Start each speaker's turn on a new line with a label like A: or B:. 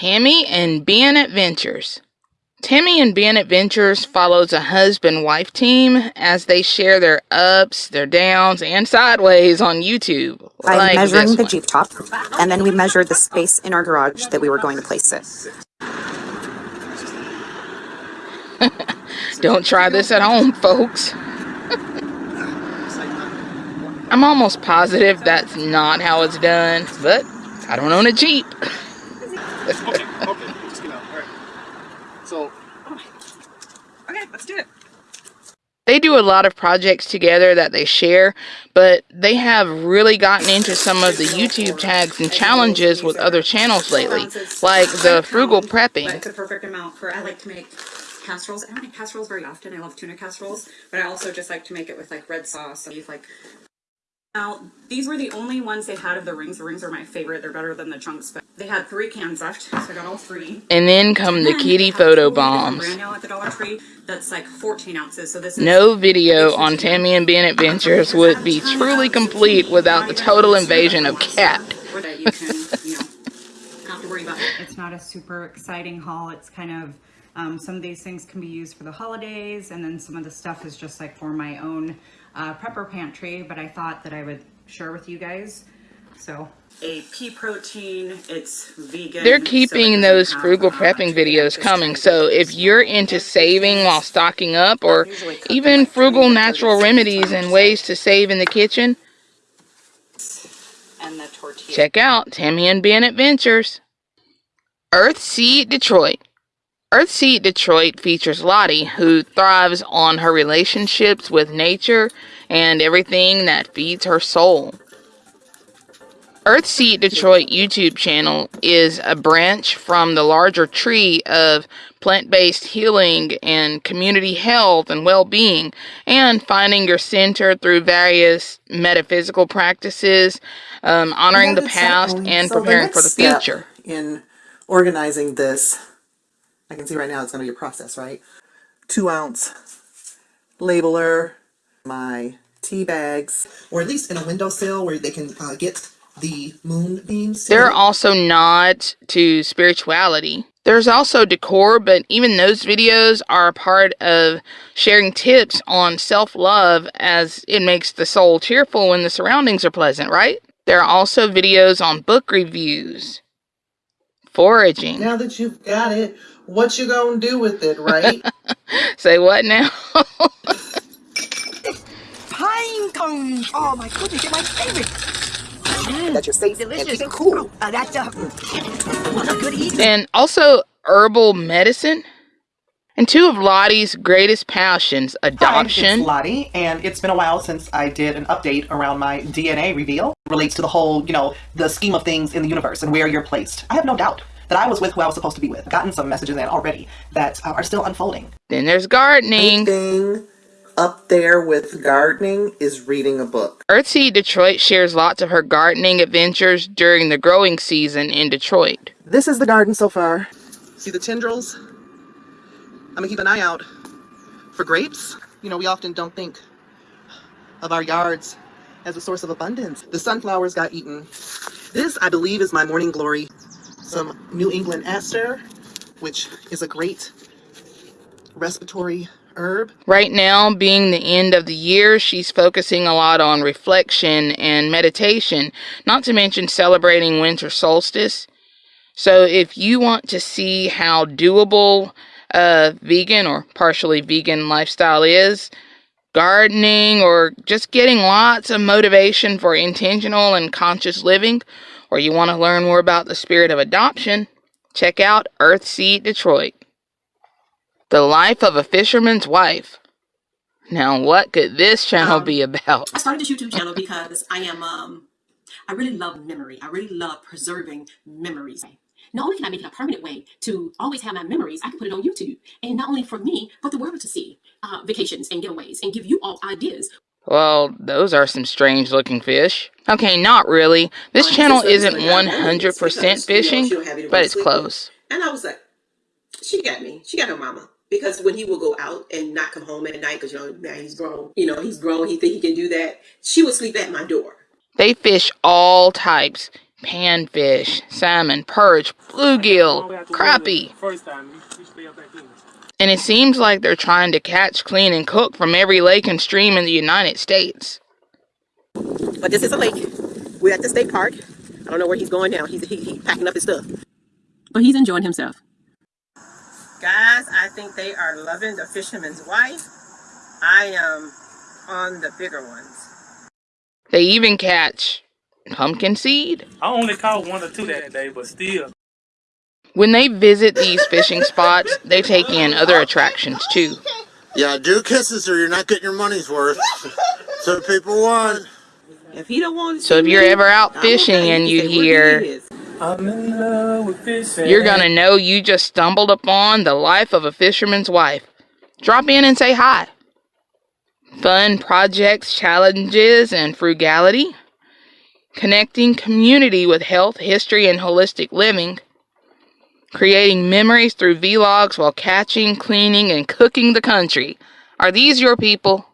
A: Tammy and Ben Adventures. Tammy and Ben Adventures follows a husband wife team as they share their ups, their downs, and sideways on YouTube.
B: by
A: like
B: measuring the. Jeep top, and then we measured the space in our garage that we were going to place it.
A: Don't try this at home, folks. I'm almost positive that's not how it's done, but I don't own a Jeep.
C: Okay, okay, just get out. All right. So,
D: Okay, let's do it.
A: They do a lot of projects together that they share, but they have really gotten into some of the YouTube tags and challenges with other channels lately, like the frugal prepping.
D: it's a perfect amount for. I like to make casseroles. I don't make casseroles very often. I love tuna casseroles, but I also just like to make it with like red sauce. So you like. Now these were the only ones they had of the rings. The rings are my favorite. They're better than the chunks. But they had three cans left, so I got all three.
A: And then come the kitty photo bombs.
D: brand new at the Dollar Tree. That's like 14 ounces. So this is
A: No video on Tammy and Ben Adventures would be truly complete without the total invasion of cat.
D: That you can, you know, not to worry about. It's not a super exciting haul. It's kind of um, some of these things can be used for the holidays, and then some of the stuff is just like for my own uh, prepper pantry. But I thought that I would share with you guys. So a pea protein. It's vegan.
A: They're keeping
D: doesn't
A: those frugal prepping videos coming. So if you're into saving while stocking up or even
D: like
A: frugal natural remedies and ways to save in the kitchen,
D: and the tortilla.
A: check out Tammy and Ben Adventures. Earthseed Detroit. Earthseed Detroit features Lottie, who thrives on her relationships with nature and everything that feeds her soul. Earthseed Detroit YouTube channel is a branch from the larger tree of plant based healing and community health and well being, and finding your center through various metaphysical practices, um, honoring the past, and
E: So the
A: preparing for the future.
E: In organizing this, I can see right now it's going to be a process, right? Two ounce labeler, my tea bags, or at least in a windowsill where they can uh, get the moonbeams. to
A: There are also nods to spirituality. There's also decor, but even those videos are part of sharing tips on self love as it makes the soul cheerful when the surroundings are pleasant, right? There are also videos on book reviews, foraging.
E: Now that you've got it, what you gonna do with it, right?
A: Say what now?
F: Pine cones. Oh my goodness, they're my favorite.
E: that you're safe and
F: Delicious.
E: keep it cool.
F: Uh, that's a, a good eating.
A: and also herbal medicine. And two of Lottie's greatest passions,
G: Hi,
A: adoption
G: it's Lottie, and it's been a while since I did an update around my DNA reveal. Relates to the whole, you know, the scheme of things in the universe and where you're placed. I have no doubt that I was with who I was supposed to be with. I've gotten some messages in already that uh, are still unfolding.
A: Then there's gardening.
E: Anything up there with gardening is reading a book.
A: Earthseed Detroit shares lots of her gardening adventures during the growing season in Detroit.
E: This is the garden so far. See the tendrils? Gonna keep an eye out for grapes. You know, we often don't think of our yards as a source of abundance. The sunflowers got eaten. This, I believe, is my morning glory. Some New England aster, which is a great respiratory herb.
A: Right now, being the end of the year, she's focusing a lot on reflection and meditation, not to mention celebrating winter solstice. So, if you want to see how doable a vegan or partially vegan lifestyle is, gardening, or just getting lots of motivation for intentional and conscious living, or you want to learn more about the spirit of adoption, check out Earthseed Detroit. The life of a fisherman's wife. Now, what could this channel
H: Um,
A: be about?
H: I started this YouTube channel because I am um I really love memory. I really love preserving memories. Not only can I make it a permanent way to always have my memories, I can put it on YouTube. And not only for me, but the world to see uh, vacations and giveaways and give you all ideas.
A: Well, those are some strange looking fish. Okay, not really. This
H: Well,
A: channel isn't
H: represents my memories
A: 100%
H: because, you know,
A: fishing,
H: you to
A: but it's close.
H: And I was like, she got me. She got her mama. Because when he will go out and not come home at night, because you know now he's grown, you know he's grown. He think he can do that. She would sleep at my door.
A: They fish all types panfish, salmon, perch, bluegill, crappie. And it seems like they're trying to catch, clean, and cook from every lake and stream in the United States.
I: But this is a lake. We're at the state park. I don't know where he's going now. He's he, he packing up his stuff.
H: But he's enjoying himself.
I: Guys, I think they are loving the fisherman's wife. I am on the bigger ones.
A: They even catch pumpkin seed.
J: I only caught one or two that day, but still.
A: When they visit these fishing spots, they take in other attractions too.
K: Yeah, do kisses or you're not getting your money's worth. So people want.
I: If he don't want to
A: So if you're ever out fishing and you hear,
J: I'm in love with fishing.
A: you're gonna know you just stumbled upon the life of a fisherman's wife. Drop in and say hi. Fun projects, challenges, and frugality. Connecting community with health, history, and holistic living. Creating memories through vlogs while catching, cleaning, and cooking the country. Are these your people?